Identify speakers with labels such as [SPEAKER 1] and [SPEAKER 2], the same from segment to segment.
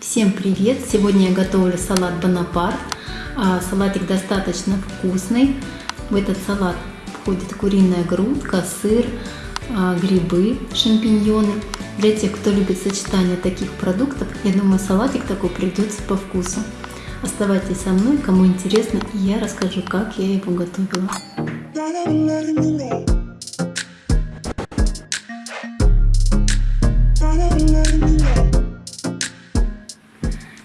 [SPEAKER 1] Всем привет! Сегодня я готовлю салат Бонапарт. А, салатик достаточно вкусный. В этот салат входит куриная грудка, сыр, а, грибы, шампиньоны. Для тех, кто любит сочетание таких продуктов, я думаю, салатик такой придется по вкусу. Оставайтесь со мной, кому интересно, и я расскажу, как я его готовила.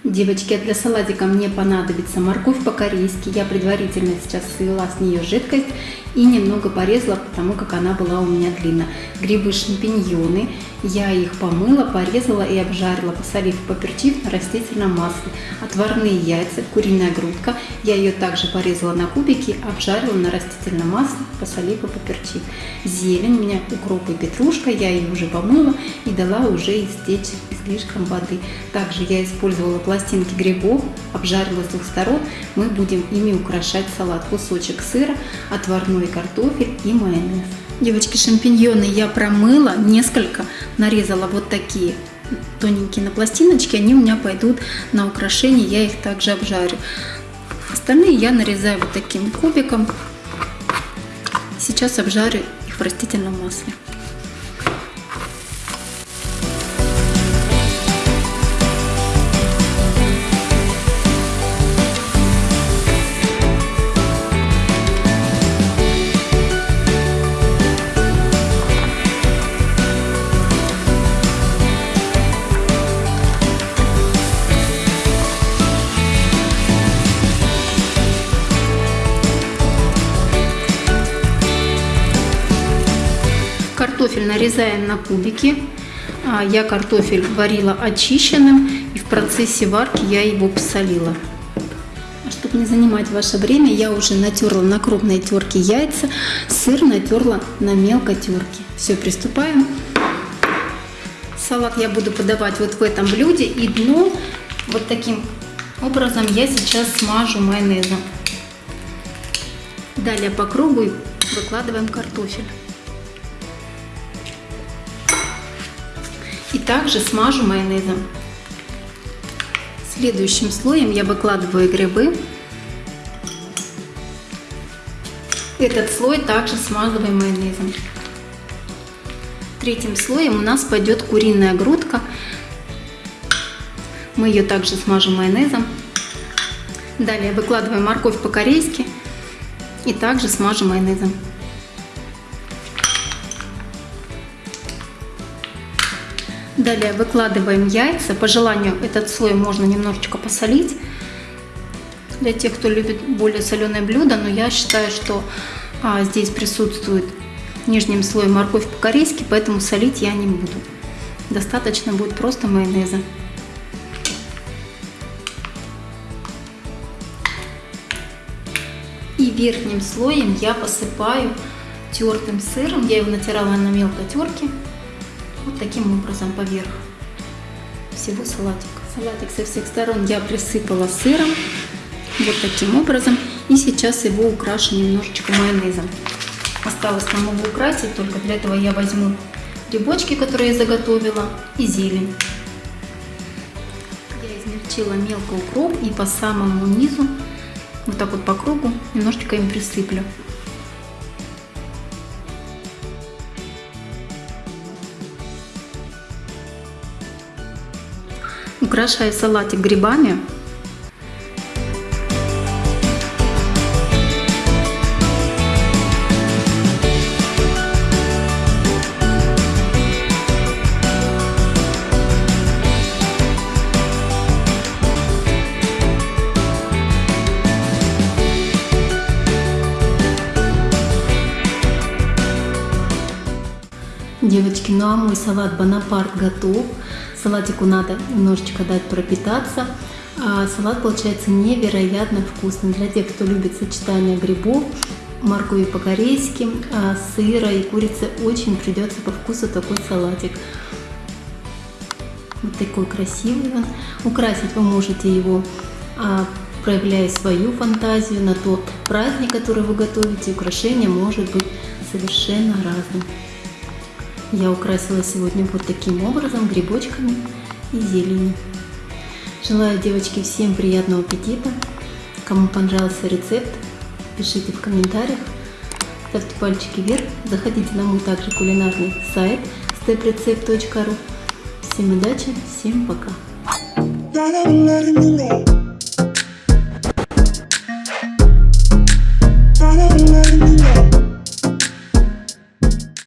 [SPEAKER 1] Девочки, а для салатика мне понадобится морковь по-корейски. Я предварительно сейчас свела с нее жидкость и немного порезала, потому как она была у меня длинная. Грибы шампиньоны, я их помыла, порезала и обжарила, посолив, поперчив на растительном масле. Отварные яйца, куриная грудка, я ее также порезала на кубики, обжарила на растительном масле, посолив и поперчив. Зелень, у меня укроп и петрушка, я ее уже помыла и дала уже истечь излишком воды. Также я использовала пластинки грибов, обжарила с двух сторон, мы будем ими украшать салат. Кусочек сыра, отварной свежий картофель и майонез. Девочки, шампиньоны я промыла, несколько нарезала вот такие тоненькие на пластиночке, они у меня пойдут на украшение, я их также обжарю. Остальные я нарезаю вот таким кубиком. Сейчас обжарю их в растительном масле. Картофель нарезаем на кубики. А, я картофель варила очищенным и в процессе варки я его посолила. А чтобы не занимать ваше время, я уже натерла на крупной терке яйца, сыр натерла на мелкой терке. Все, приступаем. Салат я буду подавать вот в этом блюде и дно вот таким образом я сейчас смажу майонезом. Далее по кругу выкладываем картофель. И также смажу майонезом. Следующим слоем я выкладываю грибы. Этот слой также смазываем майонезом. Третьим слоем у нас пойдет куриная грудка. Мы ее также смажем майонезом. Далее выкладываем морковь по-корейски и также смажем майонезом. Далее выкладываем яйца. По желанию этот слой можно немножечко посолить. Для тех, кто любит более соленое блюдо, но я считаю, что а, здесь присутствует нижним слоем морковь по-корейски, поэтому солить я не буду. Достаточно будет просто майонеза. И верхним слоем я посыпаю тертым сыром. Я его натирала на мелкой терке вот таким образом поверх всего салатика. Салатик со всех сторон я присыпала сыром, вот таким образом. И сейчас его украшу немножечко майонезом. Осталось там его украсить, только для этого я возьму грибочки, которые я заготовила, и зелень. Я измельчила мелко укроп и по самому низу, вот так вот по кругу, немножечко им присыплю. Украшаю салатик грибами. Девочки, ну а мой салат Бонапарт готов. Салатику надо немножечко дать пропитаться. А салат получается невероятно вкусный. Для тех, кто любит сочетание грибов, моркови по-корейски, а, сыра и курицы, очень придется по вкусу такой салатик. Вот такой красивый он. Украсить вы можете его, а, проявляя свою фантазию на тот праздник, который вы готовите. Украшение может быть совершенно разным. Я украсила сегодня вот таким образом, грибочками и зеленью. Желаю, девочки, всем приятного аппетита. Кому понравился рецепт, пишите в комментариях, ставьте пальчики вверх, заходите на мой также кулинарный сайт steprecept.ru. Всем удачи, всем пока!